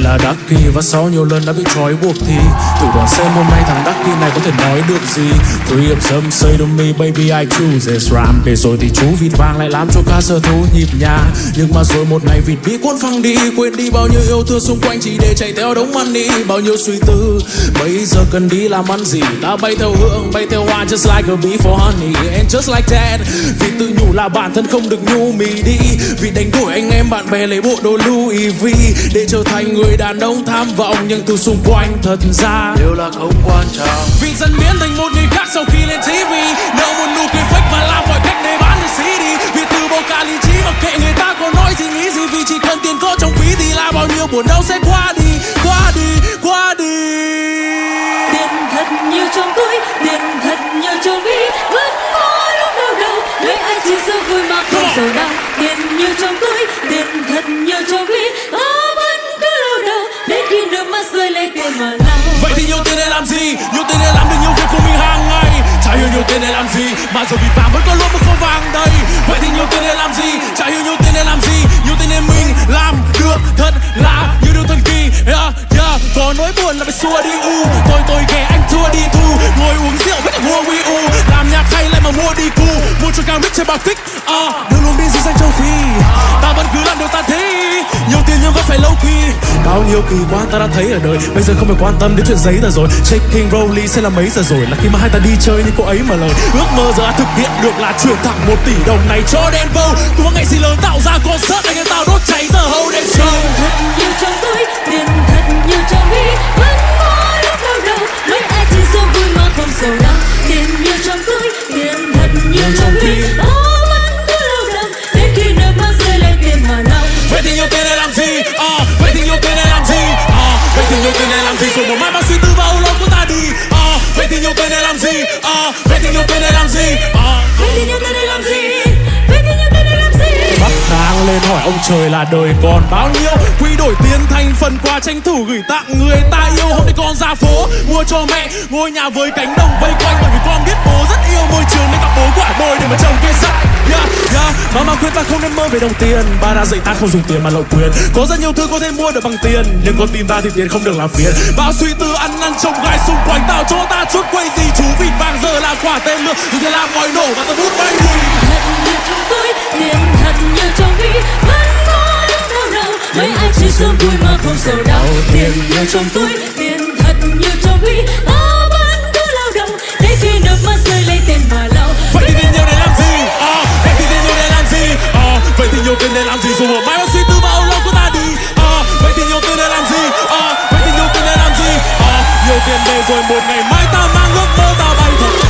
lại là Ducky Và sau nhiều lần đã bị trói buộc thì Thử đoán xem hôm nay thằng Ducky này có thể nói được gì. Three of them say to me baby I choose this rhyme Để rồi thì chú vịt vàng lại làm cho ca sở thú nhịp nhà Nhưng mà rồi một ngày vịt bị cuốn phăng đi Quên đi bao nhiêu yêu thương xung quanh chỉ để chạy theo đống money Bao nhiêu suy tư Bây giờ cần đi làm ăn gì? Ta bay theo hương, bay theo hoa Just like a bee for honey And just like that. Vì tự nhủ là bản thân không được nhu mì đi. Vì đánh đuổi anh em bạn bè lấy bộ đồ Louis V Để trở thành người đàn ông tham vọng Nhưng từ xung quanh thật ra Điều là không quan trọng. Vì dần biến thành một người khác sau khi lên TV Nợ một nụ cười fake và làm mọi cách để bán được CD Vì từ bỏ cả lý trí mặc kệ người ta có nói gì nghĩ gì. Vì chỉ cần tiền có trong ví thì là bao nhiêu buồn đau sẽ qua đi Qua đi, qua đi. Tiền thật nhiều trong túi tiền thật nhiều trong ví vẫn có lúc đau đầu lấy ai chỉ sợ vui mà không sầu đau. Tiền nhiều trong túi Nhiều tiền để làm được nhiều việc của mình hàng ngày. Chả hiểu nhiều tiền để làm gì Mà giờ vì vàng vẫn có luôn một kho vàng đây. Vậy thì nhiều tiền để làm gì? Chả hiểu nhiều tiền để làm gì. Nhiều tiền để mình làm được thật là như điều thần kỳ. Yeah, yeah. Có nỗi buồn là phải xua đi u. Tôi tôi ghẻ anh thua đi thu. Ngồi uống rượu với cả mua Wii U. Làm nhạc hay lại mà mua đi cu. Mua cho cao biết trên bạc tích uh, phải lâu kỳ Bao nhiêu kỳ quan ta đã thấy ở đời Bây giờ không phải quan tâm đến chuyện giấy tờ rồi. Shaking Rolly sẽ là mấy giờ rồi? Là khi mà hai ta đi chơi như cô ấy mà lời. Ước mơ giờ đã thực hiện được là chuyển thẳng một tỷ đồng này cho Denver. Tôi có ngày gì lớn tạo ra concert anh em tao đốt cháy giờ hầu đến show thật nhiều trong túi tiền thật nhiều trong ví vẫn có lúc đau đầu lấy ai chỉ sợ vui mà không sầu đau. Tiền nhiều trong túi tiền thật nhiều trong ví làm gì? Rồi một mai bao suy tư và âu lâu của ta đi. À, vậy thì nhiều tiền để làm gì? À, vậy thì nhiều tiền để làm gì? À, vậy thì nhiều tiền để làm gì? Vậy làm gì? Bắt lên hỏi ông trời là đời còn bao nhiêu? Quy đổi tiền thành phần quà tranh thủ gửi tặng người ta yêu. Hôm nay con ra phố mua cho mẹ ngôi nhà với cánh đồng vây quanh. Bởi vì con biết bố ta không nên mơ về đồng tiền. Ba đã dạy ta không dùng tiền mà lậu quyền. Có rất nhiều thứ có thể mua được bằng tiền, Nhưng con tin ta thì tiền không được làm phiền. Bao suy tư ăn năn trông gai xung quanh Tạo cho ta chút quay gì. Chú vịt vàng giờ là quả tên lửa Thì thế làm ngòi nổ và ta hút bay đi thật trong túi tiền thật nhiều trong ví vẫn có lúc đau đầu mấy ai chỉ sớm vui mà không sầu đau. Tiền nhiều trong túi tiền thật nhiều trong ví làm gì dù một mai bác suy tư và vào lâu của ta đi. À, vậy thì nhiều tiền để làm gì? À, vậy thì nhiều tiền để làm gì? À, nhiều tiền về rồi một ngày mai ta mang ước mơ ta bay thật.